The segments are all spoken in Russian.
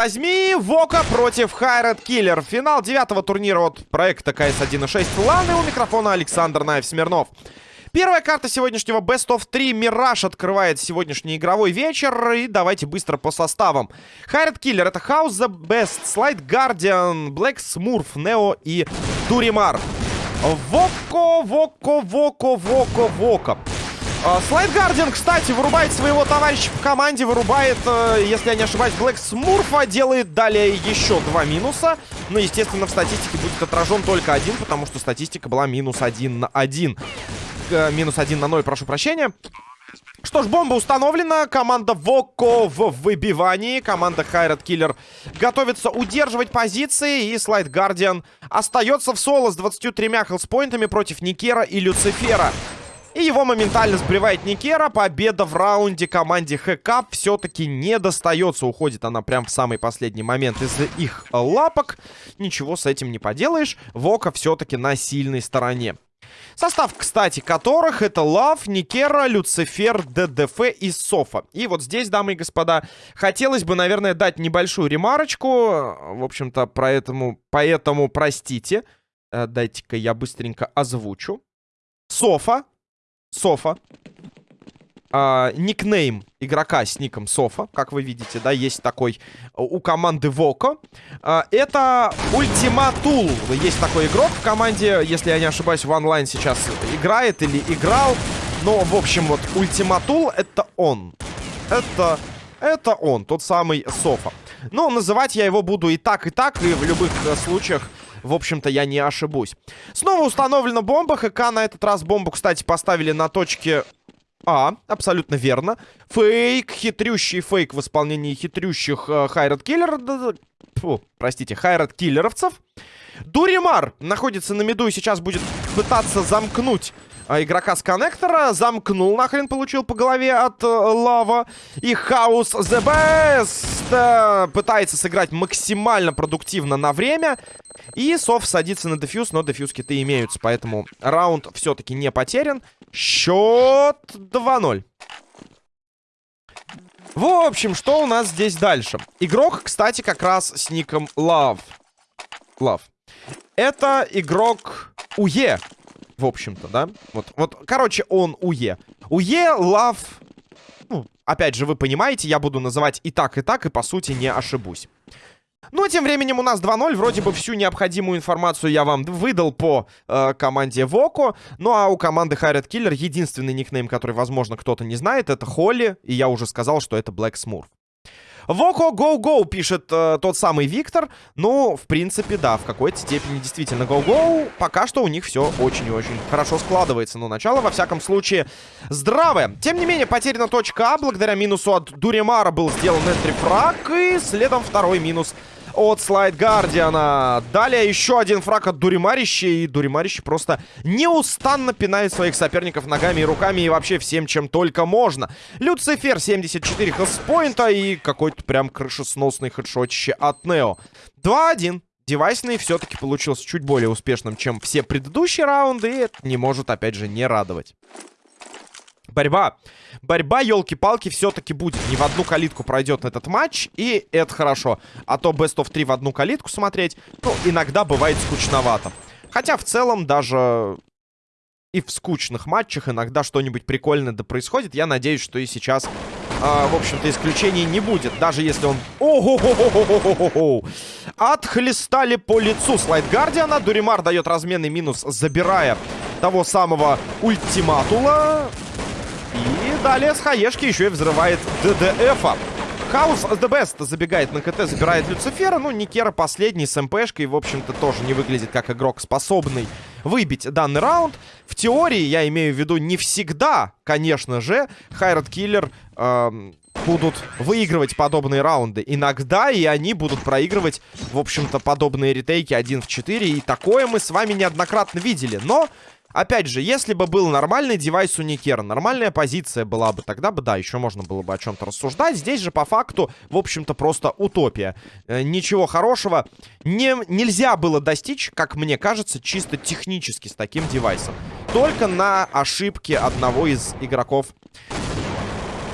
возьми, Вока против Хайрат Киллер. Финал девятого турнира от проекта КС 1.6 Ланы. У микрофона Александр Наев Смирнов. Первая карта сегодняшнего Best of 3 Мираж открывает сегодняшний игровой вечер. И давайте быстро по составам. Хайрат Киллер это House The Best, Slide Guardian, Black Smurf, Нео и Дуримар. Воко, Воко, Воко, Воко, Воко. Слайд Гардиан, кстати, вырубает своего товарища по команде. Вырубает, э, если я не ошибаюсь, Блэк Смурфа. Делает далее еще два минуса. Но, естественно, в статистике будет отражен только один, потому что статистика была минус один на один. Э, минус один на ноль, прошу прощения. Что ж, бомба установлена. Команда Воко в выбивании. Команда Хайрат Киллер готовится удерживать позиции. И Слайд Гардиан остается в соло с 23 хелспоинтами против Никера и Люцифера. И его моментально сбривает Никера. Победа в раунде команде Хэкап все-таки не достается. Уходит она прям в самый последний момент из их лапок. Ничего с этим не поделаешь. Вока все-таки на сильной стороне. Состав, кстати, которых это Лав, Никера, Люцифер, ДДФ и Софа. И вот здесь, дамы и господа, хотелось бы, наверное, дать небольшую ремарочку. В общем-то, поэтому, поэтому простите. Э, дайте-ка я быстренько озвучу. Софа Софа. А, никнейм игрока с ником Софа, как вы видите, да, есть такой у команды Воко. А, это Ультиматул. Есть такой игрок в команде, если я не ошибаюсь, в онлайн сейчас играет или играл. Но, в общем, вот Ультиматул это он. Это, это он, тот самый Софа. Но называть я его буду и так, и так, и в любых случаях в общем-то, я не ошибусь. Снова установлена бомба. ХК на этот раз бомбу, кстати, поставили на точке а, абсолютно верно. Фейк, хитрющий фейк в исполнении хитрющих э, хайрат киллер... Простите, хайрат киллеровцев. Дуримар находится на миду и сейчас будет пытаться замкнуть игрока с коннектора. Замкнул нахрен, получил по голове от э, Лава. И Хаус The Best э, пытается сыграть максимально продуктивно на время. И Сов садится на дефьюз, но дефьюз-киты имеются. Поэтому раунд все-таки не потерян. Счет 2-0. В общем, что у нас здесь дальше? Игрок, кстати, как раз с ником Love. Love. Это игрок УЕ в общем-то, да? Вот, вот, короче, он УЕ. УЕ, лав... Ну, опять же, вы понимаете, я буду называть и так, и так, и по сути не ошибусь. Ну, а тем временем у нас 2-0. Вроде бы всю необходимую информацию я вам выдал по э, команде Воко. Ну, а у команды Хайрат Киллер единственный никнейм, который, возможно, кто-то не знает, это Холли. И я уже сказал, что это Блэк Смурф. Воко Go-Go пишет э, тот самый Виктор. Ну, в принципе, да, в какой-то степени действительно Go-Go. Пока что у них все очень и очень хорошо складывается. Но начало, во всяком случае, здравое. Тем не менее, потеряна точка А. Благодаря минусу от Дуремара был сделан энтрифраг. И следом второй минус от Слайд Гардиана. Далее еще один фраг от Дуримарища. И Дуримарище просто неустанно пинает своих соперников ногами и руками. И вообще всем, чем только можно. Люцифер 74 хелспоинта. И какой-то прям крышесносный хедшотище от Нео. 2-1. Девайсный все-таки получился чуть более успешным, чем все предыдущие раунды. И это не может, опять же, не радовать. Борьба. Борьба, елки-палки, все-таки будет. Не в одну калитку пройдет этот матч, и это хорошо. А то Best of 3 в одну калитку смотреть, ну, иногда бывает скучновато. Хотя в целом даже и в скучных матчах иногда что-нибудь прикольное да происходит. Я надеюсь, что и сейчас, э, в общем-то, исключений не будет. Даже если он... Отхлестали по лицу слайд Гардиана. Дуримар дает разменный минус, забирая того самого ультиматула. Далее с хаешки еще и взрывает ДДФа. Хаус The Best забегает на КТ, забирает Люцифера. Ну, Никера последний с МПшкой, в общем-то, тоже не выглядит как игрок, способный выбить данный раунд. В теории, я имею в виду, не всегда, конечно же, Хайрат Киллер эм, будут выигрывать подобные раунды. Иногда и они будут проигрывать, в общем-то, подобные ретейки 1 в 4. И такое мы с вами неоднократно видели. Но Опять же, если бы был нормальный девайс у Никера, нормальная позиция была бы, тогда бы, да, еще можно было бы о чем-то рассуждать. Здесь же, по факту, в общем-то, просто утопия. Э, ничего хорошего не, нельзя было достичь, как мне кажется, чисто технически с таким девайсом. Только на ошибке одного из игроков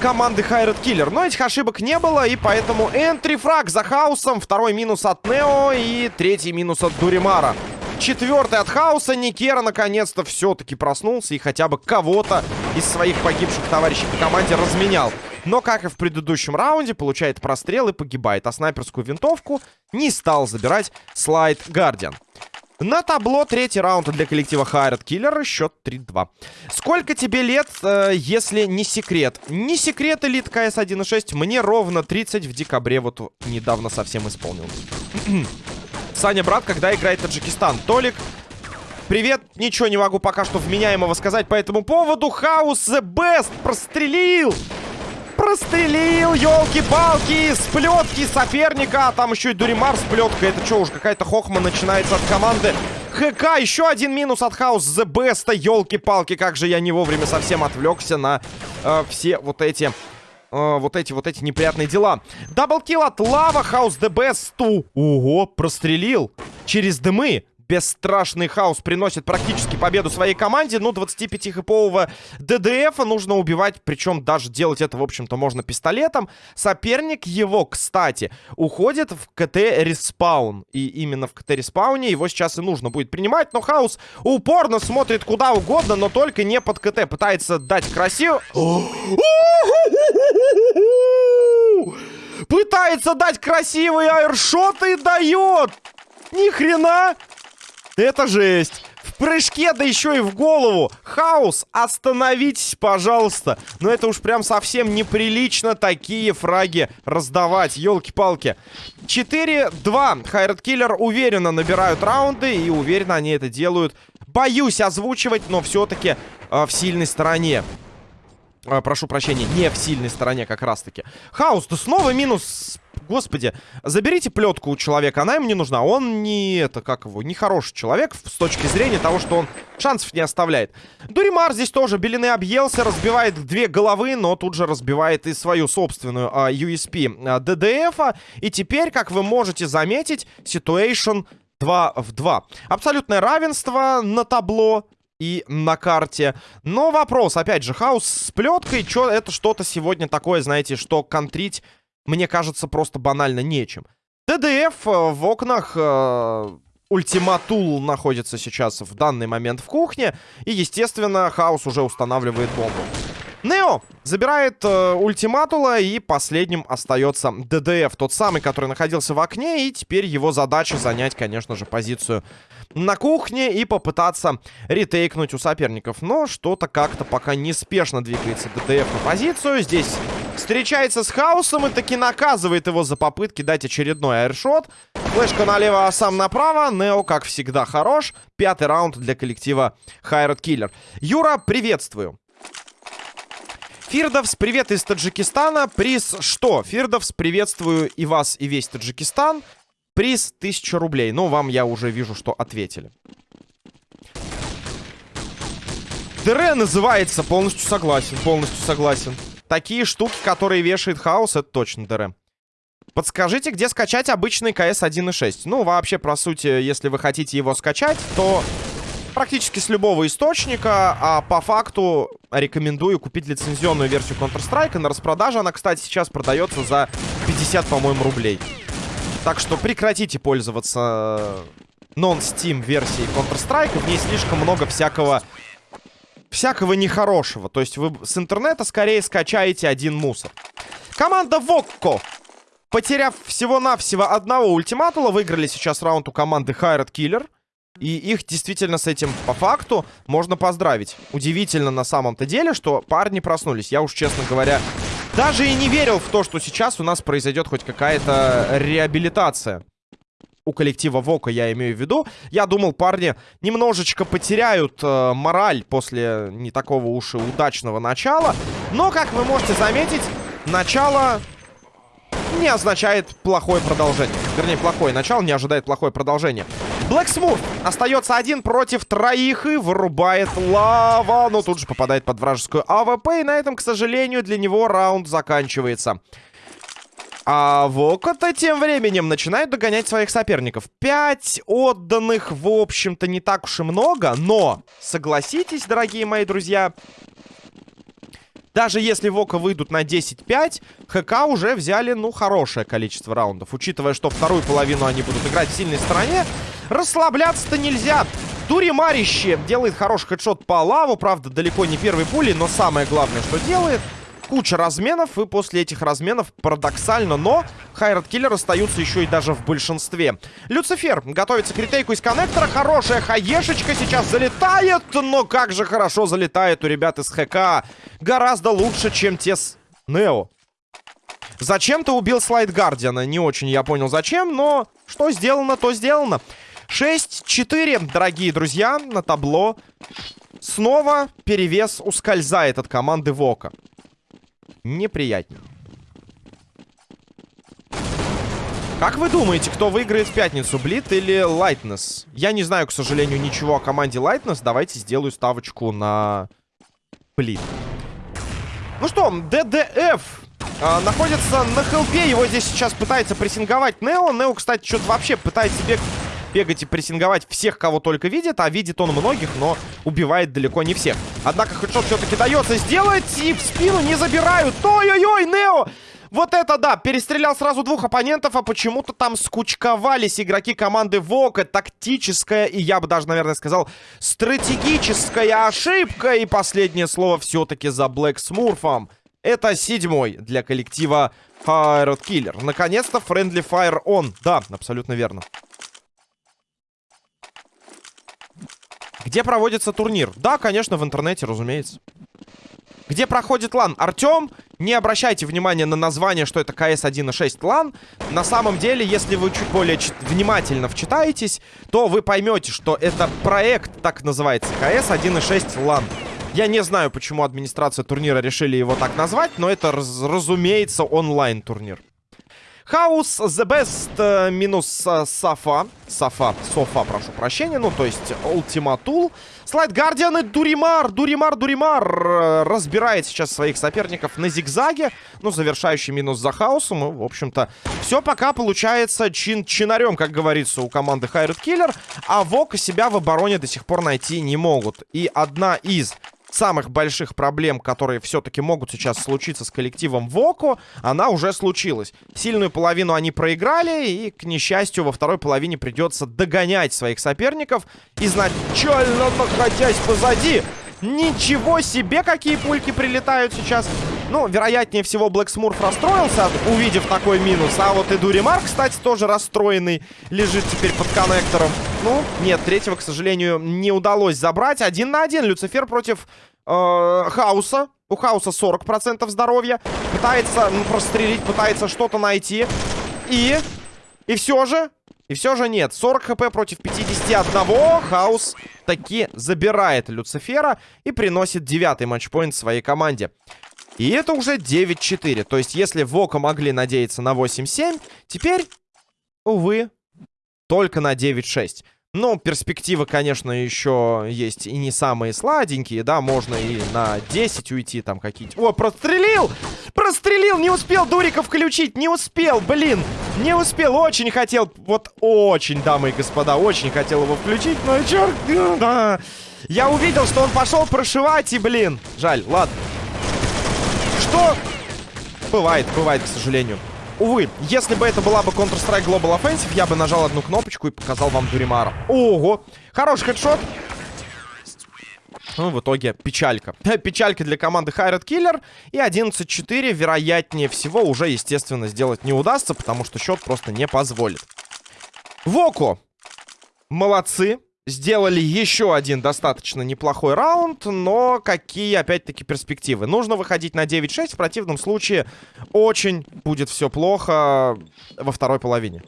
команды Хайред Киллер. Но этих ошибок не было, и поэтому энтри-фраг за Хаусом, второй минус от Нео и третий минус от Дуримара. Четвертый от Хаоса. Никера наконец-то все-таки проснулся и хотя бы кого-то из своих погибших товарищей по команде разменял. Но, как и в предыдущем раунде, получает прострел и погибает. А снайперскую винтовку не стал забирать слайд Гардиан. На табло третий раунд для коллектива Хайрат Киллер. Счет 3-2. Сколько тебе лет, э, если не секрет? Не секрет, элит КС 1.6. Мне ровно 30 в декабре. Вот недавно совсем исполнилось. Саня, брат, когда играет Таджикистан? Толик, привет. Ничего не могу пока что вменяемого сказать по этому поводу. Хаус the best прострелил. Прострелил, елки-палки, с плетки соперника. А там еще и Дуримар с плеткой. Это что уж, какая-то хохма начинается от команды. ХК, еще один минус от Хаус The Best. Елки-палки, как же я не вовремя совсем отвлекся на э, все вот эти э, вот эти вот эти неприятные дела. Даблкил от Лава, Хаус the best. Ого, прострелил через дымы. Бесстрашный хаос приносит практически победу своей команде. Ну, 25-хэпового ДДФа нужно убивать. Причем даже делать это, в общем-то, можно пистолетом. Соперник его, кстати, уходит в КТ- respawn. И именно в КТ-респауне его сейчас и нужно будет принимать. Но хаос упорно смотрит куда угодно, но только не под КТ. Пытается дать красиво... Пытается дать красивый airshot и дает! Ни хрена! Это жесть! В прыжке, да еще и в голову! Хаос, остановитесь, пожалуйста! Но это уж прям совсем неприлично такие фраги раздавать, елки-палки. 4-2. Хайрат Киллер уверенно набирают раунды, и уверенно они это делают. Боюсь озвучивать, но все-таки э, в сильной стороне. А, прошу прощения, не в сильной стороне как раз-таки. Хаус, да снова минус. Господи, заберите плетку у человека, она ему не нужна. Он не, это, как его, не хороший человек с точки зрения того, что он шансов не оставляет. Дуримар здесь тоже белины объелся, разбивает две головы, но тут же разбивает и свою собственную а, USP а, ДДФ. -а. И теперь, как вы можете заметить, ситуация 2 в 2. Абсолютное равенство на табло и на карте. Но вопрос, опять же, хаос с плеткой, чё, это что-то сегодня такое, знаете, что контрить, мне кажется, просто банально нечем. ДДФ э, в окнах... Э, Ультиматул находится сейчас в данный момент в кухне. И, естественно, Хаус уже устанавливает бомбу. Нео забирает э, ультиматула, и последним остается ДДФ, тот самый, который находился в окне, и теперь его задача занять, конечно же, позицию на кухне и попытаться ретейкнуть у соперников. Но что-то как-то пока неспешно двигается ДДФ на позицию. Здесь встречается с Хаосом и таки наказывает его за попытки дать очередной аэршот. Флешка налево, а сам направо. Нео, как всегда, хорош. Пятый раунд для коллектива Хайрат Киллер. Юра, приветствую. Фирдовс, привет из Таджикистана. Приз что? Фирдовс, приветствую и вас, и весь Таджикистан. Приз 1000 рублей. Ну, вам я уже вижу, что ответили. ДР называется. Полностью согласен, полностью согласен. Такие штуки, которые вешает хаос, это точно ДР. Подскажите, где скачать обычный КС 1.6? Ну, вообще, по сути, если вы хотите его скачать, то практически с любого источника, а по факту рекомендую купить лицензионную версию Counter-Strike. На распродаже она, кстати, сейчас продается за 50, по-моему, рублей. Так что прекратите пользоваться нон-стим версией Counter-Strike. В ней слишком много всякого... Всякого нехорошего. То есть вы с интернета скорее скачаете один мусор. Команда Вокко потеряв всего-навсего одного ультиматула, выиграли сейчас раунд у команды Хайрат Киллер. И их действительно с этим по факту можно поздравить. Удивительно на самом-то деле, что парни проснулись. Я уж, честно говоря, даже и не верил в то, что сейчас у нас произойдет хоть какая-то реабилитация. У коллектива Вока я имею в виду. Я думал, парни немножечко потеряют э, мораль после не такого уж и удачного начала. Но, как вы можете заметить, начало не означает плохое продолжение. Вернее, плохое начало не ожидает плохое продолжение. Smooth остается один против троих и вырубает лава. Но тут же попадает под вражескую АВП. И на этом, к сожалению, для него раунд заканчивается. А Вока-то тем временем начинает догонять своих соперников. Пять отданных, в общем-то, не так уж и много. Но, согласитесь, дорогие мои друзья, Даже если Вока выйдут на 10-5, ХК уже взяли, ну, хорошее количество раундов. Учитывая, что вторую половину они будут играть в сильной стороне, расслабляться-то нельзя. Дури Марище делает хороший хедшот по лаву, правда, далеко не первой пули, но самое главное, что делает, куча разменов, и после этих разменов, парадоксально, но Хайрат Киллер остаются еще и даже в большинстве. Люцифер готовится к ретейку из коннектора, хорошая хаешечка сейчас залетает, но как же хорошо залетает у ребят из ХК. Гораздо лучше, чем те с Нео. Зачем ты убил слайд Гардиана? Не очень я понял зачем, но что сделано, то сделано. 6-4, дорогие друзья, на табло. Снова перевес ускользает от команды Вока неприятнее. Как вы думаете, кто выиграет в пятницу, Блит или Лайтнес? Я не знаю, к сожалению, ничего о команде Лайтнес. Давайте сделаю ставочку на Блит. Ну что, ДДФ а, находится на хелпе. Его здесь сейчас пытается прессинговать Нео. Нео, кстати, что-то вообще пытается бегать бегать и прессинговать всех, кого только видит. А видит он многих, но убивает далеко не всех. Однако хедшот все-таки дается сделать. И в спину не забирают. Ой-ой-ой, Нео! Вот это да, перестрелял сразу двух оппонентов, а почему-то там скучковались игроки команды Вока. Тактическая и, я бы даже, наверное, сказал, стратегическая ошибка. И последнее слово все-таки за Блэк Смурфом. Это седьмой для коллектива Fire Killer. Наконец-то Friendly Fire on. Да, абсолютно верно. Где проводится турнир? Да, конечно, в интернете, разумеется. Где проходит LAN? Артем, не обращайте внимания на название, что это CS 1.6 LAN. На самом деле, если вы чуть более внимательно вчитаетесь, то вы поймете, что это проект, так называется, CS 1.6 LAN. Я не знаю, почему администрация турнира решили его так назвать, но это, раз разумеется, онлайн-турнир. Хаус, The Best, э, минус э, Сафа. Сафа, Софа, прошу прощения. Ну, то есть Tool. Слайд Гардиан и Дуримар, Дуримар, Дуримар э, разбирает сейчас своих соперников на зигзаге. Ну, завершающий минус за Хаусом. И, в общем-то, все пока получается чин-чинарем, как говорится, у команды Хайред Киллер. А Вок себя в обороне до сих пор найти не могут. И одна из самых больших проблем, которые все-таки могут сейчас случиться с коллективом Воко, она уже случилась. Сильную половину они проиграли, и, к несчастью, во второй половине придется догонять своих соперников, изначально находясь позади. Ничего себе, какие пульки прилетают сейчас. Ну, вероятнее всего, Блэк Смурф расстроился, увидев такой минус. А вот и Дуримар, кстати, тоже расстроенный, лежит теперь под коннектором. Ну, нет, третьего, к сожалению, не удалось забрать. Один на один Люцифер против э, Хауса. У Хауса 40% здоровья. Пытается ну, прострелить, пытается что-то найти. И... И все же... И все же нет. 40 хп против 51. Хаус таки забирает Люцифера и приносит девятый матчпоинт своей команде. И это уже 9-4. То есть, если Вока могли надеяться на 8-7, теперь, увы, только на 9-6. Ну, перспективы, конечно, еще есть и не самые сладенькие, да, можно и на 10 уйти там какие-то. О, прострелил! Прострелил! Не успел Дурика включить, не успел, блин! Не успел, очень хотел, вот очень, дамы и господа, очень хотел его включить, но черт. Я увидел, что он пошел прошивать, и, блин, жаль, ладно. Что? Бывает, бывает, к сожалению. Увы, если бы это была бы Counter-Strike Global Offensive, я бы нажал одну кнопочку и показал вам Дуримара. Ого! Хороший хедшот. Ну, в итоге печалька. Печалька для команды Хайрат Киллер. И 11-4, вероятнее всего, уже, естественно, сделать не удастся, потому что счет просто не позволит. Воко. Молодцы. Сделали еще один достаточно неплохой раунд, но какие, опять-таки, перспективы? Нужно выходить на 9-6, в противном случае очень будет все плохо во второй половине.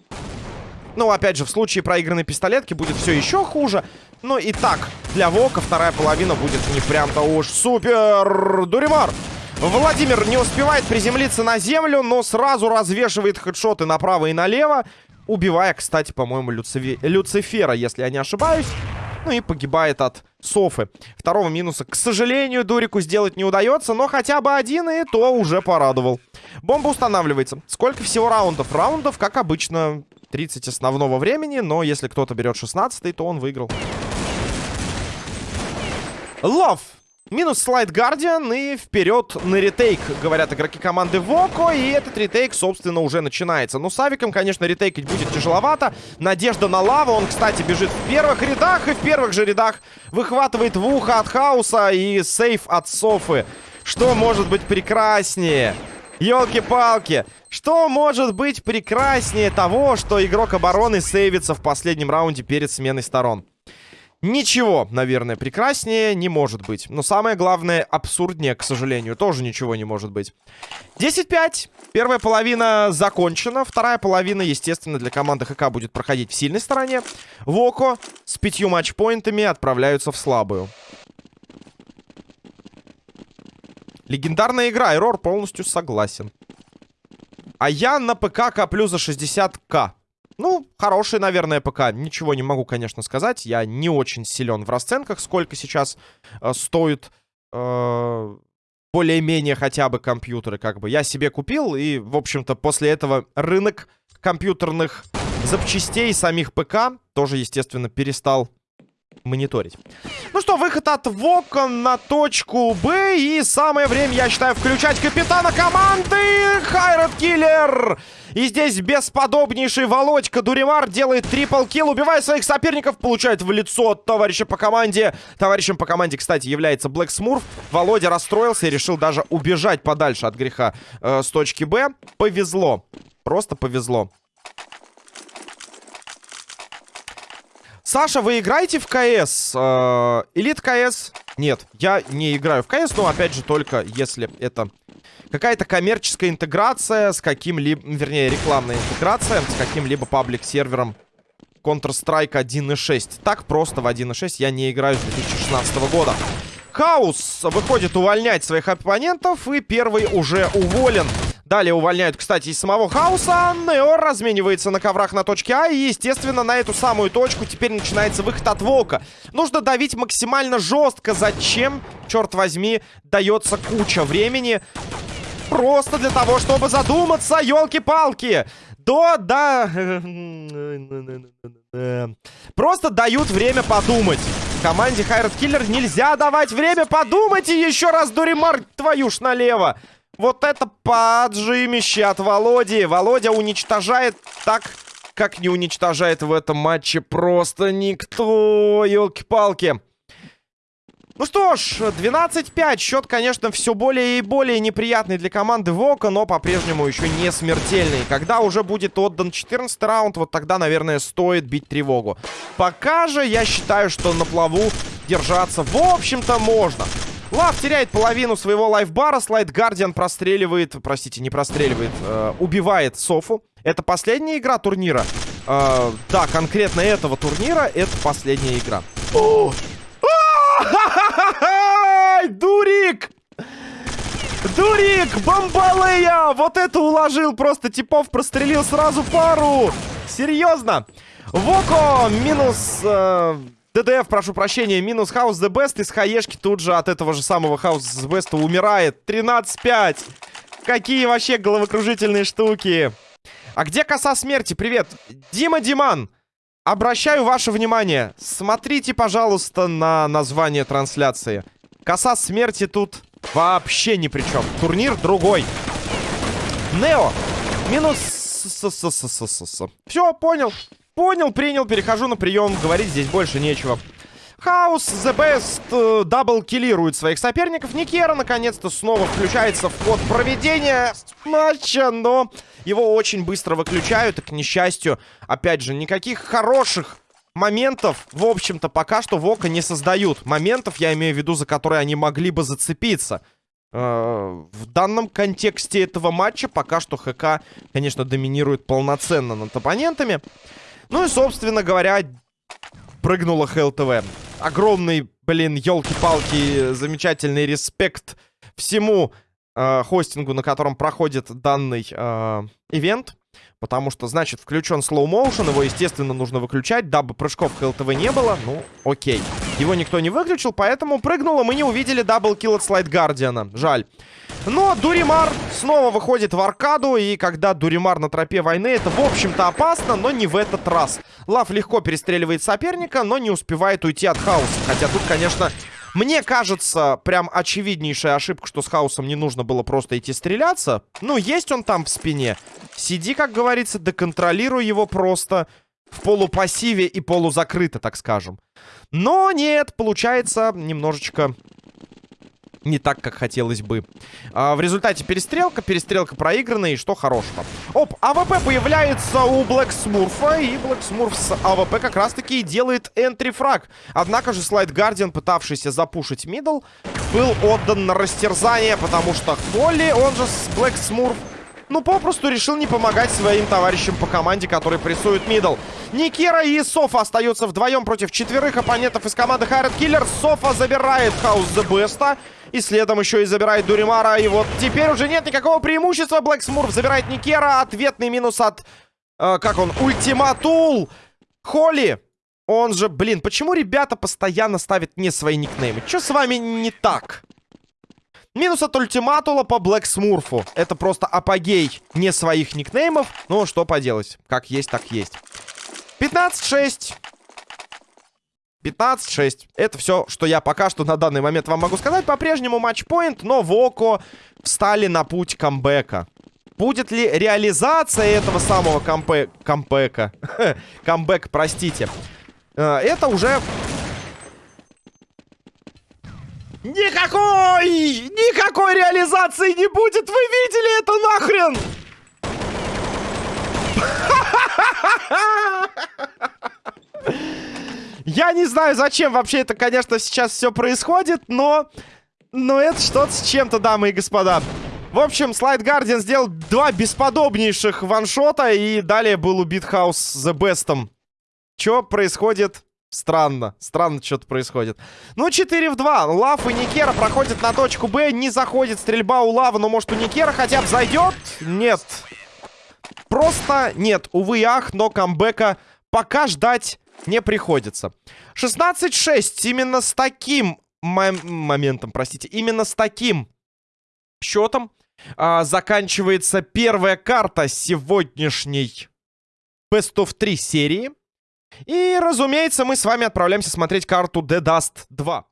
Ну, опять же, в случае проигранной пистолетки будет все еще хуже. Ну и так, для Вока вторая половина будет не прям-то уж супер. Дуримар! Владимир не успевает приземлиться на землю, но сразу развешивает хедшоты направо и налево. Убивая, кстати, по-моему, Люци... Люцифера, если я не ошибаюсь. Ну и погибает от Софы. Второго минуса, к сожалению, Дурику сделать не удается, но хотя бы один, и то уже порадовал. Бомба устанавливается. Сколько всего раундов? Раундов, как обычно, 30 основного времени, но если кто-то берет 16 то он выиграл. Лов! Минус слайд Гардиан и вперед на ретейк, говорят игроки команды Воко. И этот ретейк, собственно, уже начинается. Ну, с Авиком, конечно, ретейкать будет тяжеловато. Надежда на лаву. Он, кстати, бежит в первых рядах. И в первых же рядах выхватывает в ухо от Хауса и сейф от Софы. Что может быть прекраснее? Елки-палки. Что может быть прекраснее того, что игрок обороны сейвится в последнем раунде перед сменой сторон? Ничего, наверное, прекраснее не может быть. Но самое главное, абсурднее, к сожалению, тоже ничего не может быть. 10-5. Первая половина закончена. Вторая половина, естественно, для команды ХК будет проходить в сильной стороне. Воко с пятью матчпоинтами отправляются в слабую. Легендарная игра. Эррор полностью согласен. А я на ПК коплю за 60к. Ну, хороший, наверное, ПК. Ничего не могу, конечно, сказать. Я не очень силен в расценках, сколько сейчас э, стоит э, более-менее хотя бы компьютеры. Как бы я себе купил, и, в общем-то, после этого рынок компьютерных запчастей самих ПК тоже, естественно, перестал мониторить. Ну что, выход от Вока на точку Б. И самое время, я считаю, включать капитана команды Хайрат Киллер. И здесь бесподобнейший Володька Дуримар делает трипл килл, убивая своих соперников, получает в лицо товарища по команде. Товарищем по команде, кстати, является Блэк Смурф. Володя расстроился и решил даже убежать подальше от греха э, с точки Б. Повезло. Просто повезло. Саша, вы играете в КС? Э, Элит КС? Нет, я не играю в КС, но опять же только если это какая-то коммерческая интеграция с каким-либо, вернее, рекламная интеграция с каким-либо паблик-сервером Counter-Strike 1.6. Так просто в 1.6 я не играю с 2016 года. Хаус выходит увольнять своих оппонентов, и первый уже уволен. Далее увольняют, кстати, из самого хаоса. Нео разменивается на коврах на точке А. И, естественно, на эту самую точку теперь начинается выход от Волка. Нужно давить максимально жестко. Зачем, черт возьми, дается куча времени? Просто для того, чтобы задуматься, елки-палки. До, да... Просто дают время подумать. Команде Хайрат Киллер нельзя давать время подумать. И еще раз, Дуримар, твою ж налево. Вот это поджимище от Володи. Володя уничтожает так, как не уничтожает в этом матче просто никто. Елки-палки. Ну что ж, 12-5. Счет, конечно, все более и более неприятный для команды Вока, но по-прежнему еще не смертельный. Когда уже будет отдан 14 раунд, вот тогда, наверное, стоит бить тревогу. Пока же я считаю, что на плаву держаться, в общем-то, можно. Лав теряет половину своего лайфбара. Слайд Гардиан простреливает... Простите, не простреливает. Э, убивает Софу. Это последняя игра турнира. Э, да, конкретно этого турнира это последняя игра. О! Дурик! Дурик! Бомбалея! Вот это уложил просто типов, прострелил сразу пару! Серьезно? Воко минус... Э, ДДФ, прошу прощения, минус Хаус The Best из хаешки тут же от этого же самого Хаус The Best умирает. 13-5. Какие вообще головокружительные штуки. А где коса смерти? Привет. Дима Диман. Обращаю ваше внимание. Смотрите, пожалуйста, на название трансляции. Коса смерти тут вообще ни при чем. Турнир другой. Нео. Минус... Все, понял. Понял, принял, перехожу на прием. Говорить здесь больше нечего. Хаус, The Best, э, даблкиллирует своих соперников. Никера, наконец-то, снова включается в ход проведения матча, но его очень быстро выключают. И, к несчастью, опять же, никаких хороших моментов, в общем-то, пока что Вока не создают. Моментов, я имею в виду, за которые они могли бы зацепиться. Э, в данном контексте этого матча пока что ХК, конечно, доминирует полноценно над оппонентами. Ну и, собственно говоря, прыгнула ХЛТВ. Огромный, блин, елки-палки, замечательный респект всему э, хостингу, на котором проходит данный э, event. Потому что, значит, включен motion, его, естественно, нужно выключать, дабы прыжков HLTV не было. Ну, окей. Его никто не выключил, поэтому прыгнуло. Мы не увидели double kill от Слайд Гардиана. Жаль. Но Дуримар снова выходит в аркаду, и когда Дуримар на тропе войны, это, в общем-то, опасно, но не в этот раз. Лав легко перестреливает соперника, но не успевает уйти от хаоса. Хотя тут, конечно, Мне кажется, прям очевиднейшая ошибка, что с Хаусом не нужно было просто идти стреляться. Ну, есть он там в спине. Сиди, как говорится, доконтролируй его просто в полупассиве и полузакрыто, так скажем. Но нет, получается немножечко не так, как хотелось бы. А, в результате перестрелка, перестрелка проиграна, и что хорошего. Оп, АВП появляется у Блэк Смурфа, и Блэк Смурф с АВП как раз-таки делает entry frag. Однако же Слайд Гардиан, пытавшийся запушить middle, был отдан на растерзание, потому что Холли, он же Блэк Смурф, ну, попросту решил не помогать своим товарищам по команде, которые прессуют middle. Никера и Софа остаются вдвоем против четверых оппонентов из команды Хайрат Киллер. Софа забирает Хаус The Best. И следом еще и забирает Дуримара. И вот теперь уже нет никакого преимущества. Блэк Смурф забирает Никера. Ответный минус от... Э, как он? Ультиматул. Холли. Он же, блин, почему ребята постоянно ставят не свои никнеймы? Что с вами не так? Минус от ультиматула по Блэк Смурфу. Это просто апогей не своих никнеймов. Ну, что поделать. Как есть, так есть. 15-6. 15-6. Это все, что я пока что на данный момент вам могу сказать. По-прежнему матчпоинт, но Воко встали на путь камбэка. Будет ли реализация этого самого кампе... камбэка? Камбэк, простите. Э, это уже Никакой! Никакой реализации не будет! Вы видели это нахрен? Я не знаю, зачем вообще это, конечно, сейчас все происходит, но... Но это что-то с чем-то, дамы и господа. В общем, Слайд Гардиан сделал два бесподобнейших ваншота, и далее был убит Хаус The Bestом. Что происходит Странно, странно что-то происходит. Ну, 4 в 2. Лав и Никера проходят на точку Б. Не заходит стрельба у Лава, но может у Никера хотя бы зайдет? Нет. Просто нет. Увы ах, но камбэка пока ждать не приходится. 16-6. Именно с таким мом моментом, простите, именно с таким счетом а, заканчивается первая карта сегодняшней Best of 3 серии. И, разумеется, мы с вами отправляемся смотреть карту The Dust 2.